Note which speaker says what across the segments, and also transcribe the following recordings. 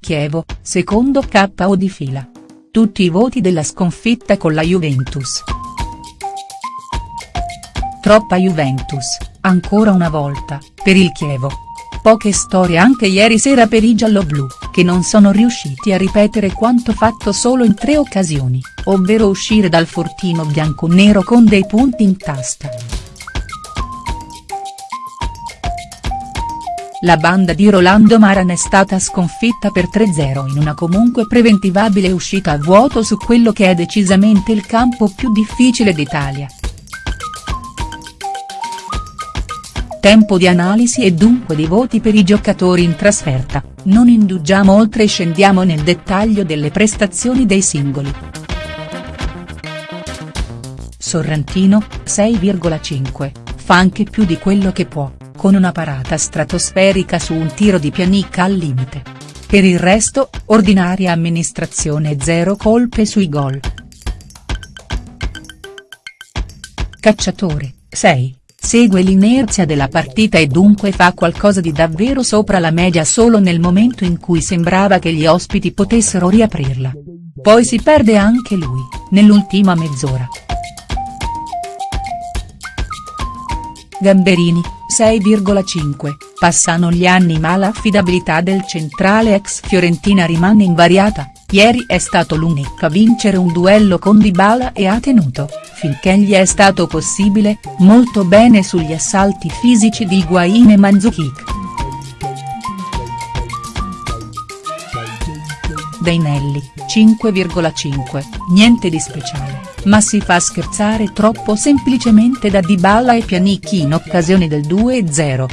Speaker 1: Chievo, secondo KO di fila. Tutti i voti della sconfitta con la Juventus. Troppa Juventus, ancora una volta, per il Chievo. Poche storie anche ieri sera per i gialloblu, che non sono riusciti a ripetere quanto fatto solo in tre occasioni, ovvero uscire dal fortino bianconero con dei punti in tasca. La banda di Rolando Maran è stata sconfitta per 3-0 in una comunque preventivabile uscita a vuoto su quello che è decisamente il campo più difficile d'Italia. Tempo di analisi e dunque di voti per i giocatori in trasferta, non indugiamo oltre e scendiamo nel dettaglio delle prestazioni dei singoli. Sorrentino, 6,5, fa anche più di quello che può con una parata stratosferica su un tiro di Pianica al limite. Per il resto, ordinaria amministrazione e zero colpe sui gol. Cacciatore, 6, segue l'inerzia della partita e dunque fa qualcosa di davvero sopra la media solo nel momento in cui sembrava che gli ospiti potessero riaprirla. Poi si perde anche lui, nell'ultima mezz'ora. Gamberini, 6,5, passano gli anni ma l'affidabilità del centrale ex Fiorentina rimane invariata, ieri è stato l'unico a vincere un duello con Dybala e ha tenuto, finché gli è stato possibile, molto bene sugli assalti fisici di Higuain e Mandzukic. Beinelli, 5,5, niente di speciale, ma si fa scherzare troppo semplicemente da Dybala e Pjanic in occasione del 2-0.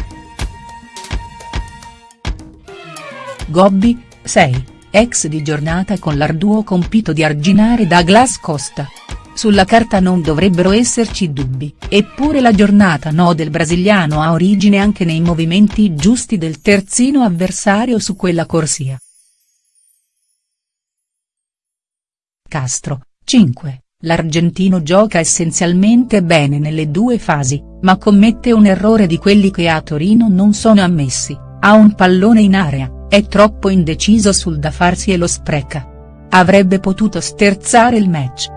Speaker 1: Gobbi, 6, ex di giornata con l'arduo compito di arginare Douglas Costa. Sulla carta non dovrebbero esserci dubbi, eppure la giornata no del brasiliano ha origine anche nei movimenti giusti del terzino avversario su quella corsia. Castro, 5, l'argentino gioca essenzialmente bene nelle due fasi, ma commette un errore di quelli che a Torino non sono ammessi, ha un pallone in area, è troppo indeciso sul da farsi e lo spreca. Avrebbe potuto sterzare il match.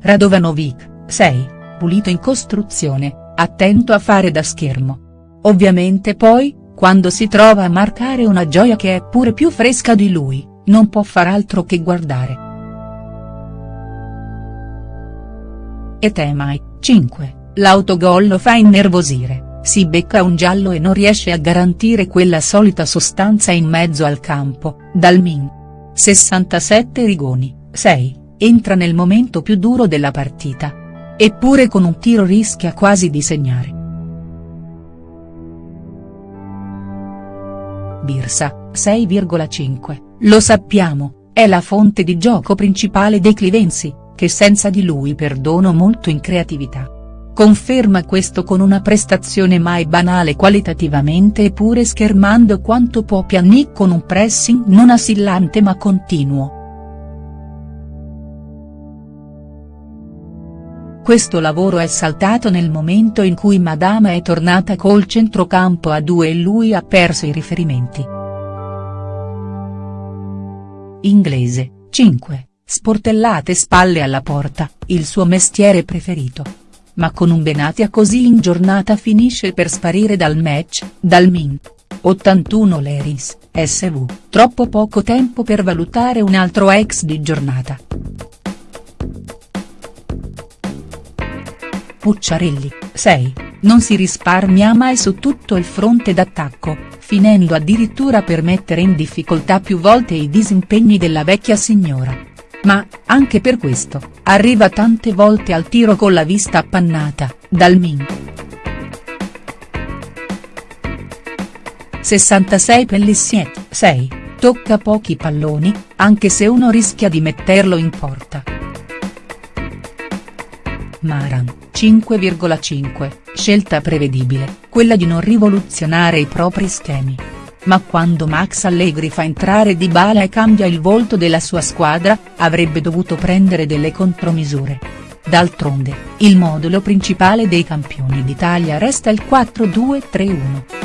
Speaker 1: Radovanovic, 6, pulito in costruzione, attento a fare da schermo. Ovviamente poi, quando si trova a marcare una gioia che è pure più fresca di lui, non può far altro che guardare. E Temai, 5, l'autogol lo fa innervosire, si becca un giallo e non riesce a garantire quella solita sostanza in mezzo al campo, dal Min. 67 Rigoni, 6, entra nel momento più duro della partita. Eppure con un tiro rischia quasi di segnare. Birsa, 6,5, lo sappiamo, è la fonte di gioco principale dei Clivensi, che senza di lui perdono molto in creatività. Conferma questo con una prestazione mai banale qualitativamente eppure schermando quanto può Pjanic con un pressing non assillante ma continuo. Questo lavoro è saltato nel momento in cui Madama è tornata col centrocampo a due e lui ha perso i riferimenti. Inglese, 5, sportellate spalle alla porta, il suo mestiere preferito. Ma con un Benatia così in giornata finisce per sparire dal match, dal Min. 81 Leris, SV, troppo poco tempo per valutare un altro ex di giornata. Pucciarelli, 6, non si risparmia mai su tutto il fronte d'attacco, finendo addirittura per mettere in difficoltà più volte i disimpegni della vecchia signora. Ma, anche per questo, arriva tante volte al tiro con la vista appannata, dal Min. 66 Pellissiet, 6, tocca pochi palloni, anche se uno rischia di metterlo in porta. Maran, 5,5, scelta prevedibile, quella di non rivoluzionare i propri schemi. Ma quando Max Allegri fa entrare Dybala e cambia il volto della sua squadra, avrebbe dovuto prendere delle contromisure. D'altronde, il modulo principale dei campioni d'Italia resta il 4-2-3-1.